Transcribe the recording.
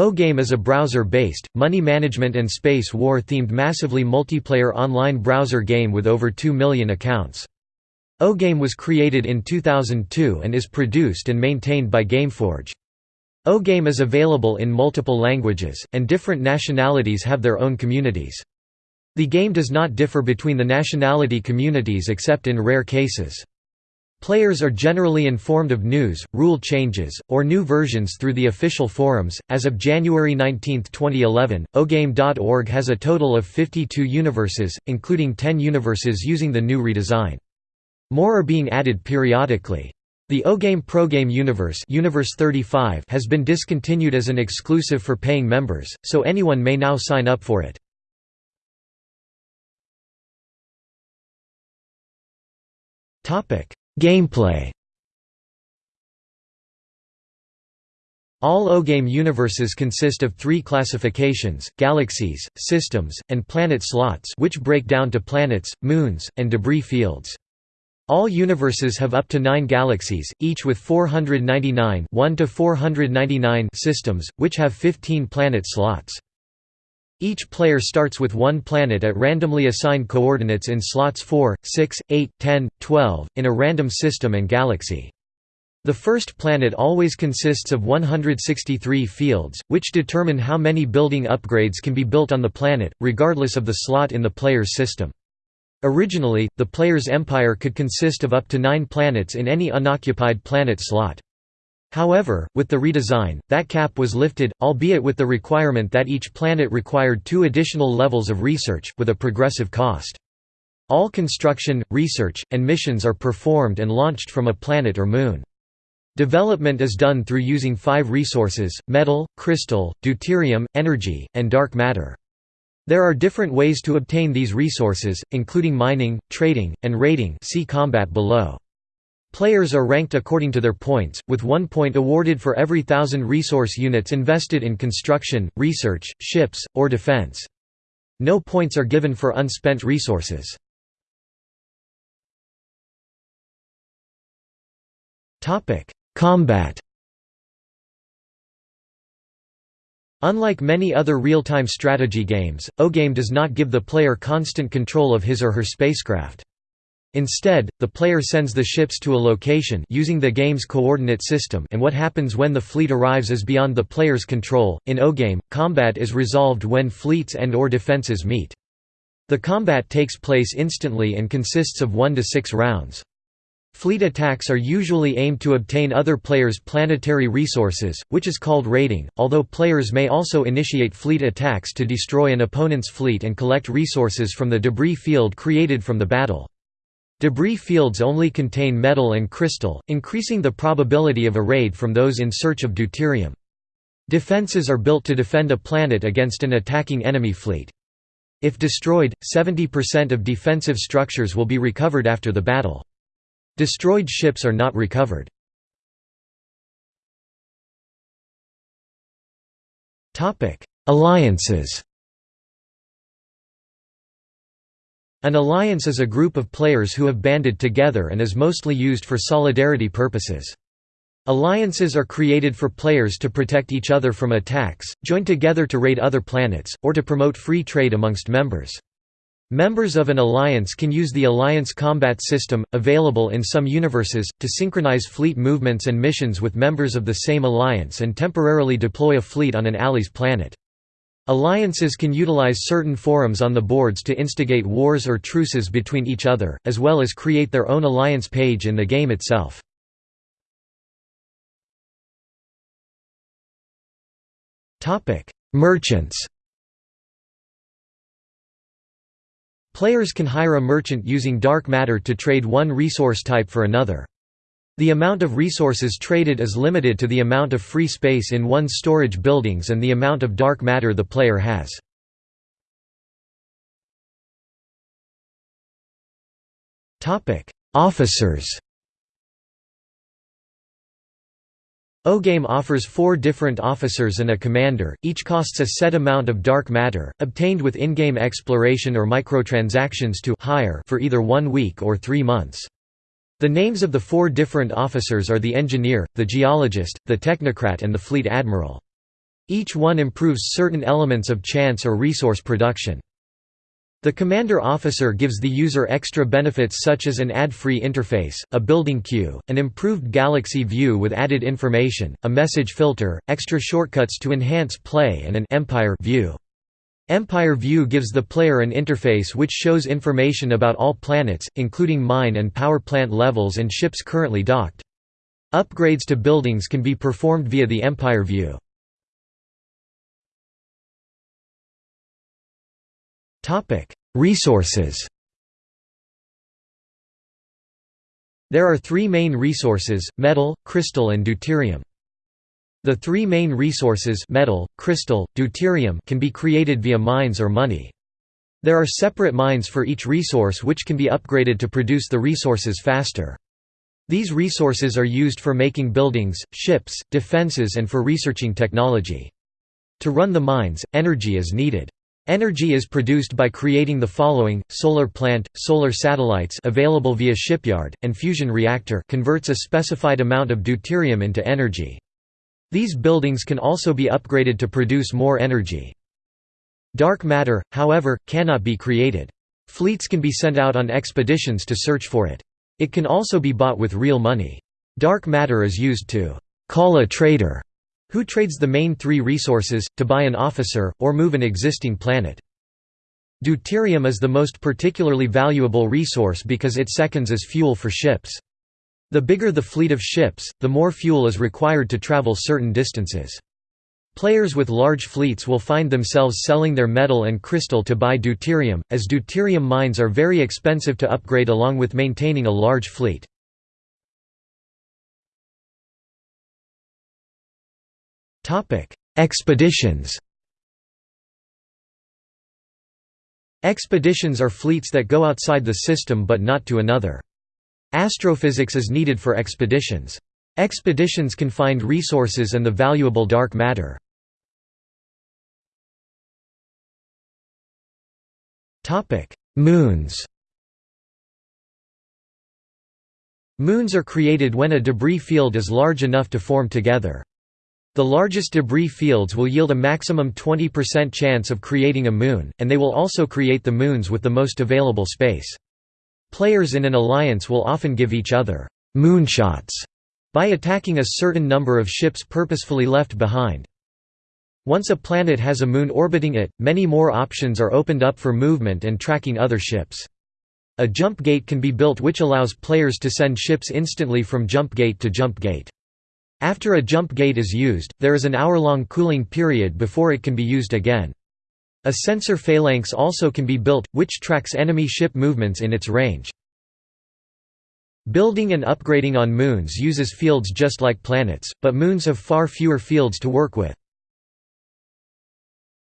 O-Game is a browser-based, money management and space war-themed massively multiplayer online browser game with over 2 million accounts. O-Game was created in 2002 and is produced and maintained by Gameforge. O-Game is available in multiple languages, and different nationalities have their own communities. The game does not differ between the nationality communities except in rare cases. Players are generally informed of news, rule changes, or new versions through the official forums. As of January 19, 2011, ogame.org has a total of 52 universes, including 10 universes using the new redesign. More are being added periodically. The OGame ProGame Universe, Universe 35 has been discontinued as an exclusive for paying members, so anyone may now sign up for it. Topic: Gameplay All O-Game universes consist of three classifications, galaxies, systems, and planet slots which break down to planets, moons, and debris fields. All universes have up to nine galaxies, each with 499 1 to 499 systems, which have 15 planet slots. Each player starts with one planet at randomly assigned coordinates in slots 4, 6, 8, 10, 12, in a random system and galaxy. The first planet always consists of 163 fields, which determine how many building upgrades can be built on the planet, regardless of the slot in the player's system. Originally, the player's empire could consist of up to nine planets in any unoccupied planet slot. However, with the redesign, that cap was lifted, albeit with the requirement that each planet required two additional levels of research, with a progressive cost. All construction, research, and missions are performed and launched from a planet or moon. Development is done through using five resources, metal, crystal, deuterium, energy, and dark matter. There are different ways to obtain these resources, including mining, trading, and raiding see combat below. Players are ranked according to their points, with one point awarded for every thousand resource units invested in construction, research, ships, or defense. No points are given for unspent resources. Combat Unlike many other real-time strategy games, O-Game does not give the player constant control of his or her spacecraft. Instead, the player sends the ships to a location using the game's coordinate system and what happens when the fleet arrives is beyond the player's control. In O-Game, combat is resolved when fleets and or defenses meet. The combat takes place instantly and consists of 1 to 6 rounds. Fleet attacks are usually aimed to obtain other players' planetary resources, which is called raiding, although players may also initiate fleet attacks to destroy an opponent's fleet and collect resources from the debris field created from the battle. Debris fields only contain metal and crystal, increasing the probability of a raid from those in search of deuterium. Defenses are built to defend a planet against an attacking enemy fleet. If destroyed, 70% of defensive structures will be recovered after the battle. Destroyed ships are not recovered. Alliances An alliance is a group of players who have banded together and is mostly used for solidarity purposes. Alliances are created for players to protect each other from attacks, join together to raid other planets, or to promote free trade amongst members. Members of an alliance can use the alliance combat system, available in some universes, to synchronize fleet movements and missions with members of the same alliance and temporarily deploy a fleet on an ally's planet. Alliances can utilize certain forums on the boards to instigate wars or truces between each other, as well as create their own alliance page in the game itself. Merchants Players can hire a merchant using dark matter to trade one resource type for another. The amount of resources traded is limited to the amount of free space in one's storage buildings and the amount of dark matter the player has. Officers O-Game offers four different officers and a commander, each costs a set amount of dark matter, obtained with in-game exploration or microtransactions to hire for either one week or three months. The names of the four different officers are the engineer, the geologist, the technocrat and the fleet admiral. Each one improves certain elements of chance or resource production. The commander officer gives the user extra benefits such as an ad-free interface, a building queue, an improved galaxy view with added information, a message filter, extra shortcuts to enhance play and an Empire view. Empire View gives the player an interface which shows information about all planets, including mine and power plant levels and ships currently docked. Upgrades to buildings can be performed via the Empire View. Resources There are three main resources, metal, crystal and deuterium. The three main resources metal, crystal, deuterium can be created via mines or money. There are separate mines for each resource which can be upgraded to produce the resources faster. These resources are used for making buildings, ships, defenses and for researching technology. To run the mines, energy is needed. Energy is produced by creating the following, solar plant, solar satellites available via shipyard, and fusion reactor converts a specified amount of deuterium into energy. These buildings can also be upgraded to produce more energy. Dark matter, however, cannot be created. Fleets can be sent out on expeditions to search for it. It can also be bought with real money. Dark matter is used to «call a trader» Who trades the main three resources, to buy an officer, or move an existing planet. Deuterium is the most particularly valuable resource because it seconds as fuel for ships. The bigger the fleet of ships, the more fuel is required to travel certain distances. Players with large fleets will find themselves selling their metal and crystal to buy deuterium, as deuterium mines are very expensive to upgrade along with maintaining a large fleet. Expeditions Expeditions are fleets that go outside the system but not to another. Astrophysics is needed for expeditions. Expeditions can find resources and the valuable dark matter. Moons Moons are created when a debris field is large enough to form together. The largest debris fields will yield a maximum 20% chance of creating a moon, and they will also create the moons with the most available space. Players in an alliance will often give each other «moonshots» by attacking a certain number of ships purposefully left behind. Once a planet has a moon orbiting it, many more options are opened up for movement and tracking other ships. A jump gate can be built which allows players to send ships instantly from jump gate to jump gate. After a jump gate is used, there is an hour-long cooling period before it can be used again. A sensor phalanx also can be built, which tracks enemy ship movements in its range. Building and upgrading on moons uses fields just like planets, but moons have far fewer fields to work with.